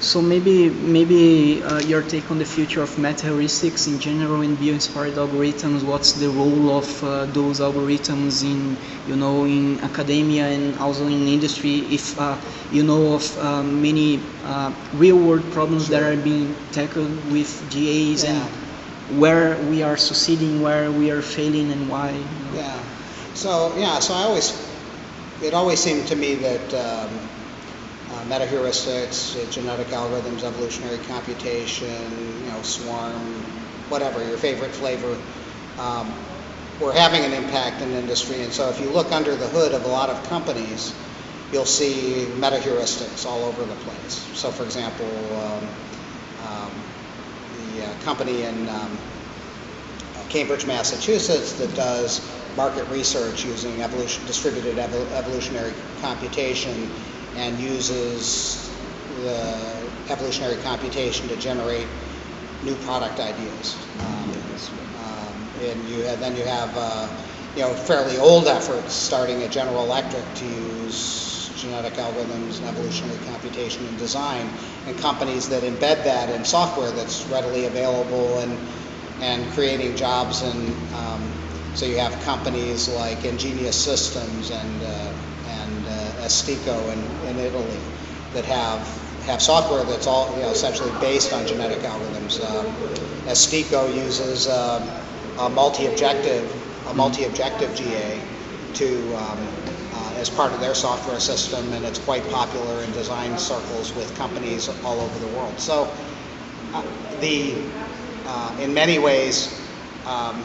So maybe maybe uh, your take on the future of meta heuristics in general and bio-inspired algorithms. What's the role of uh, those algorithms in you know in academia and also in industry? If uh, you know of uh, many uh, real-world problems that are being tackled with GAs Yeah. and where we are succeeding, where we are failing, and why. you know. Yeah. So yeah. So I always, it always seemed to me that um, uh, meta-heuristics, uh, genetic algorithms, evolutionary computation, you know, swarm, whatever your favorite flavor, um, were having an impact in industry. And so if you look under the hood of a lot of companies, you'll see meta-heuristics all over the place. So for example, um, um, the uh, company in um, Cambridge, Massachusetts that does market research using evolution, distributed evol- evolutionary computation and uses the evolutionary computation to generate new product ideas. Um, um, and you have, then you have uh, you know fairly old efforts starting at General Electric to use genetic algorithms and evolutionary computation in design, and companies that embed that in software that's readily available and and creating jobs and um, so you have companies like Engineous Systems and uh, and uh, ESTECO in, in Italy that have have software that's all you know essentially based on genetic algorithms. Um, ESTECO uses um, a multi-objective a multi-objective GA to um, uh, as part of their software system, and it's quite popular in design circles with companies all over the world. So uh, the uh, in many ways, um,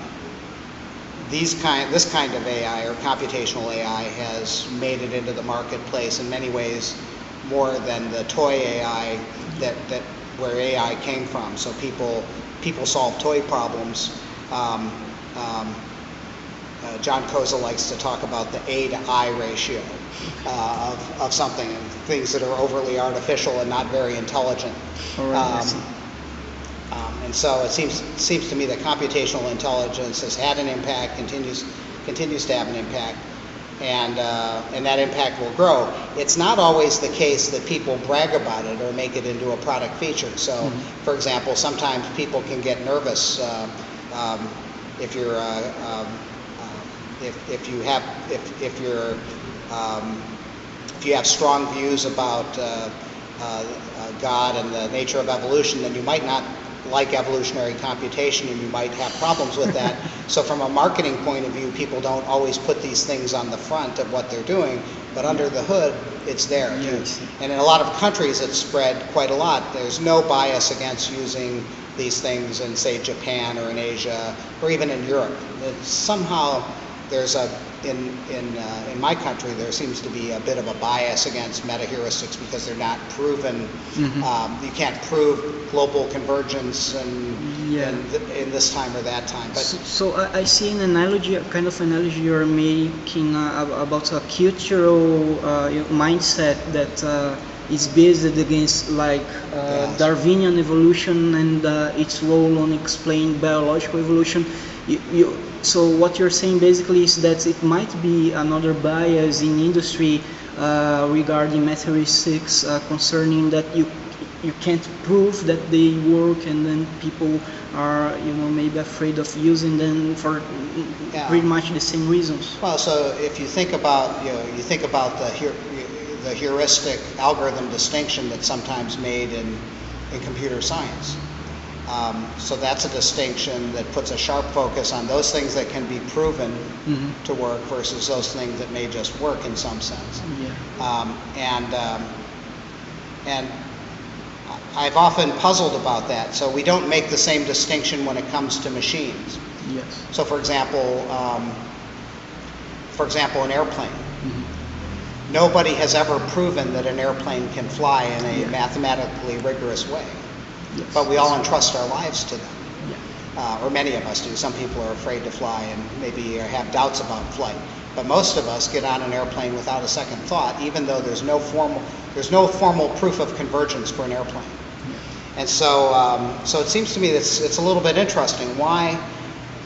these kind, this kind of AI or computational AI has made it into the marketplace in many ways more than the toy AI that, that where AI came from. So people people solve toy problems. Um, um, uh, John Koza likes to talk about the A to I ratio uh, of, of something and things that are overly artificial and not very intelligent. Right, um, and so it seems seems to me that computational intelligence has had an impact, continues continues to have an impact, and uh, and that impact will grow. It's not always the case that people brag about it or make it into a product feature. So, for example, sometimes people can get nervous uh, um, if you're uh, um, uh, if, if you have if if you're um, if you have strong views about uh, uh, God and the nature of evolution, then you might not like evolutionary computation and you might have problems with that. so from a marketing point of view, people don't always put these things on the front of what they're doing, but under the hood, it's there. Yes. And in a lot of countries, it's spread quite a lot. There's no bias against using these things in, say, Japan or in Asia or even in Europe. It's somehow there's a in in uh, in my country there seems to be a bit of a bias against meta heuristics because they're not proven. Mhm. Um, you can't prove global convergence and, Yeah. and th- in this time or that time. But So, so I, I see an analogy, a kind of analogy you're making uh, about a cultural uh, mindset that uh, is based against like uh, Yes. Darwinian evolution and uh, its role on explaining biological evolution. You, you, so what you're saying basically is that it might be another bias in industry uh, regarding metaheuristics uh, concerning that you you can't prove that they work and then people are you know maybe afraid of using them for Yeah. pretty much the same reasons Well, so if you think about, you know, you think about the, the heuristic algorithm distinction that's sometimes made in, in computer science. Um, so that's a distinction that puts a sharp focus on those things that can be proven Mhm. to work versus those things that may just work in some sense. yeah Um, and um, and I've often puzzled about that. So we don't make the same distinction when it comes to machines. yes So, for example, um, for example, an airplane. Mhm. Nobody has ever proven that an airplane can fly in a Yeah. mathematically rigorous way, yes but we all entrust our lives to them, yeah uh, or many of us do. Some people are afraid to fly and maybe have doubts about flight, but most of us get on an airplane without a second thought, even though there's no formal there's no formal proof of convergence for an airplane. And so, um, so it seems to me that it's, it's a little bit interesting. Why,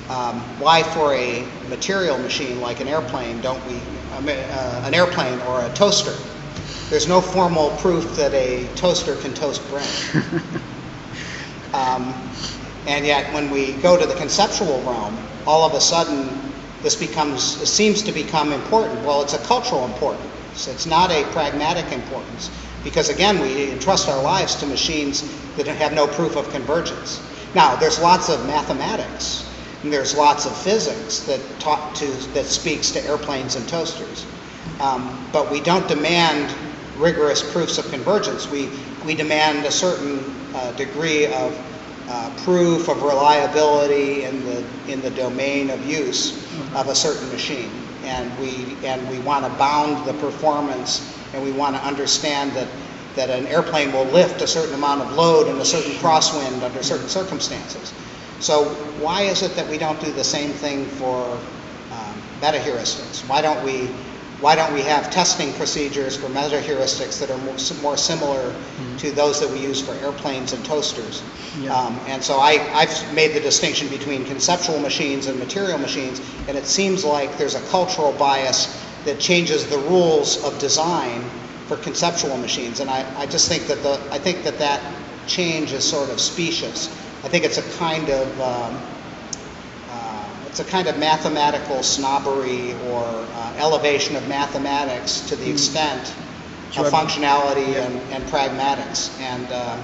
um, why for a material machine like an airplane don't we, um, uh, an airplane or a toaster, there's no formal proof that a toaster can toast bread. Um, and yet, when we go to the conceptual realm, all of a sudden, this becomes, it seems to become important. Well, it's a cultural importance. It's not a pragmatic importance. Because again, we entrust our lives to machines that have no proof of convergence. Now, there's lots of mathematics, and there's lots of physics that talk to, that speaks to airplanes and toasters. Um, but we don't demand rigorous proofs of convergence. We, we demand a certain uh, degree of uh, proof of reliability in the, in the domain of use of a certain machine. And we, and we want to bound the performance and we want to understand that, that an airplane will lift a certain amount of load in a certain crosswind under certain circumstances. So why is it that we don't do the same thing for um, metaheuristics? Why don't we why don't we have testing procedures for metaheuristics that are more, more similar mm-hmm. to those that we use for airplanes and toasters? Yeah. Um, and so I, I've made the distinction between conceptual machines and material machines, and it seems like there's a cultural bias that changes the rules of design for conceptual machines. And I, I just think that the I think that that change is sort of specious. I think it's a kind of um, it's a kind of mathematical snobbery or uh, elevation of mathematics to the hmm. extent sure. of functionality yeah. and, and, pragmatics. And uh,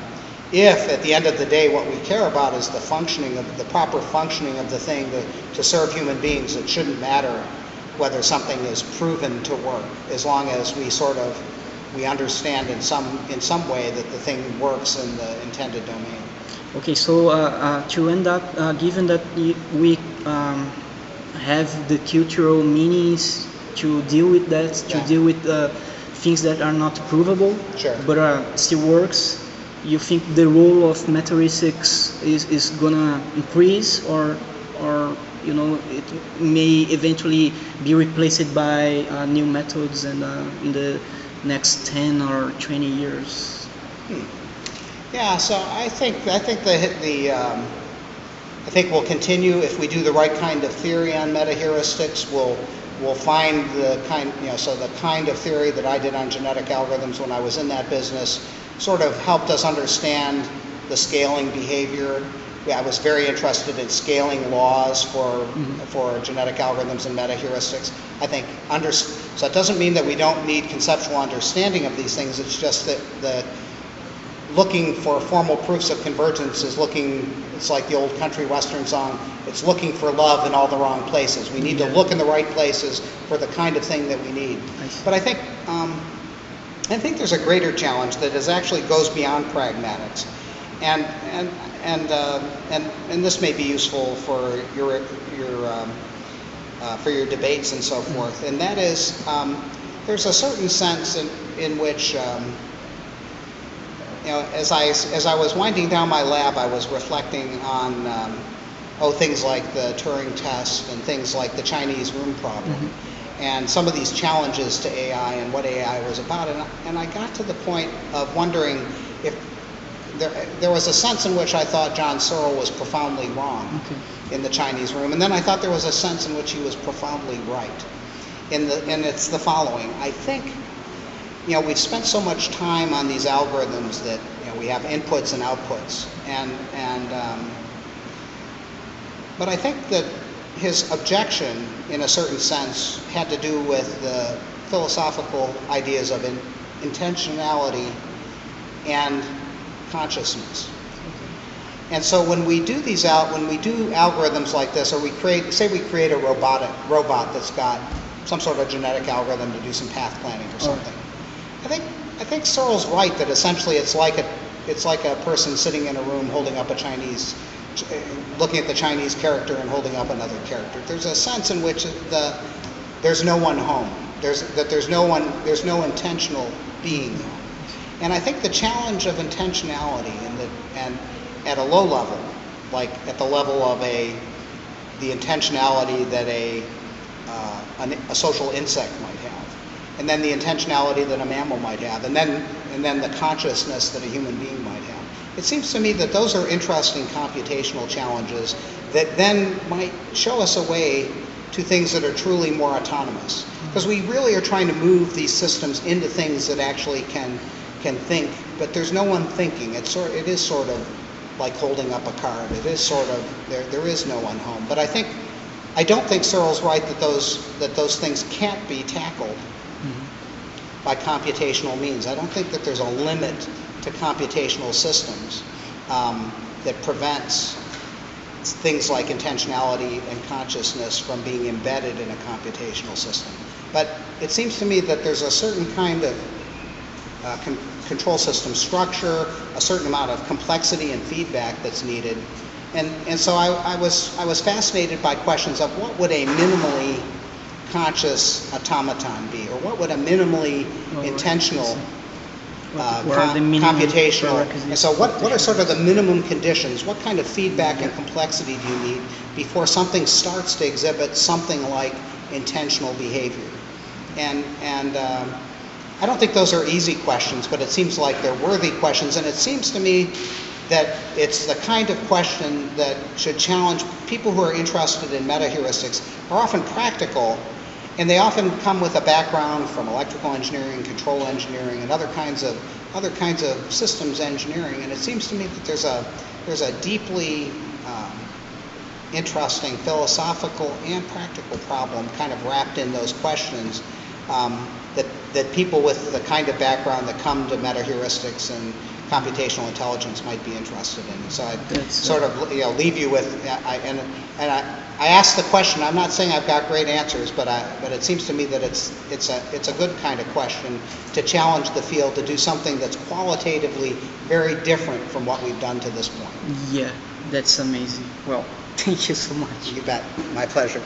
if at the end of the day what we care about is the functioning of the proper functioning of the thing to, to serve human beings, it shouldn't matter whether something is proven to work as long as we sort of we understand in some in some way that the thing works in the intended domain. Okay, so uh, uh, to end up, uh, given that we um, have the cultural meanings to deal with that, to yeah. deal with uh, things that are not provable, sure. but uh, still works, you think the role of metaheuristics is, is gonna increase or, or you know, it may eventually be replaced by uh, new methods and in the next 10 or 20 years? Hmm. Yeah, so I think I think the the um, I think we'll continue if we do the right kind of theory on metaheuristics. We'll we'll find the kind you know so the kind of theory that I did on genetic algorithms when I was in that business sort of helped us understand the scaling behavior. Yeah, I was very interested in scaling laws for mm-hmm. for genetic algorithms and metaheuristics. I think under so it doesn't mean that we don't need conceptual understanding of these things. It's just that the looking for formal proofs of convergence is looking, it's like the old country western song, it's looking for love in all the wrong places. We need to look in the right places for the kind of thing that we need. But I think, um, I think there's a greater challenge that is actually goes beyond pragmatics. And, and, and, uh, and, and this may be useful for your, your, um, uh, for your debates and so forth. And that is, um, there's a certain sense in, in which um, you know, as I, as I was winding down my lab, I was reflecting on, um, oh, things like the Turing test and things like the Chinese room problem. Mm-hmm. And some of these challenges to AI and what AI was about. And, and I got to the point of wondering if there, there was a sense in which I thought John Searle was profoundly wrong okay. in the Chinese room. And then I thought there was a sense in which he was profoundly right. In the, and it's the following I think you know, we've spent so much time on these algorithms that you know, we have inputs and outputs, and and um, but I think that his objection, in a certain sense, had to do with the philosophical ideas of in, intentionality and consciousness. And so when we do these out, when we do algorithms like this, or we create, say we create a robotic robot that's got some sort of genetic algorithm to do some path planning or something. I think I think Searle's right that essentially it's like a it's like a person sitting in a room holding up a Chinese, looking at the Chinese character and holding up another character. There's a sense in which the there's no one home. There's that there's no one there's no intentional being. And I think the challenge of intentionality and the and at a low level, like at the level of a the intentionality that a uh, an, a social insect might have and then the intentionality that a mammal might have, and then, and then the consciousness that a human being might have. It seems to me that those are interesting computational challenges that then might show us a way to things that are truly more autonomous. Because we really are trying to move these systems into things that actually can, can think, but there's no one thinking. It's sort, it is sort of like holding up a card. It is sort of, there, there is no one home. But I think, I don't think Searle's right that those, that those things can't be tackled by computational means. I don't think that there's a limit to computational systems um, that prevents things like intentionality and consciousness from being embedded in a computational system. But it seems to me that there's a certain kind of uh, con- control system structure, a certain amount of complexity and feedback that's needed. And, and so I, I, was, I was fascinated by questions of what would a minimally conscious automaton be, what would a minimally right. intentional uh, com- computational. And so, what, what are sort of the minimum conditions? What kind of feedback and complexity do you need before something starts to exhibit something like intentional behavior? And, and um, I don't think those are easy questions, but it seems like they're worthy questions. And it seems to me that it's the kind of question that should challenge people who are interested in meta heuristics, are often practical, and they often come with a background from electrical engineering, control engineering, and other kinds of other kinds of systems engineering. And it seems to me that there's a there's a deeply um, interesting philosophical and practical problem kind of wrapped in those questions um, that that people with the kind of background that come to meta heuristics and computational intelligence might be interested in. So I sort of you know leave you with uh, I, and and I, I asked the question. I'm not saying I've got great answers, but I but it seems to me that it's it's a it's a good kind of question to challenge the field to do something that's qualitatively very different from what we've done to this point. Yeah, that's amazing. Well, thank you so much. You bet. My pleasure.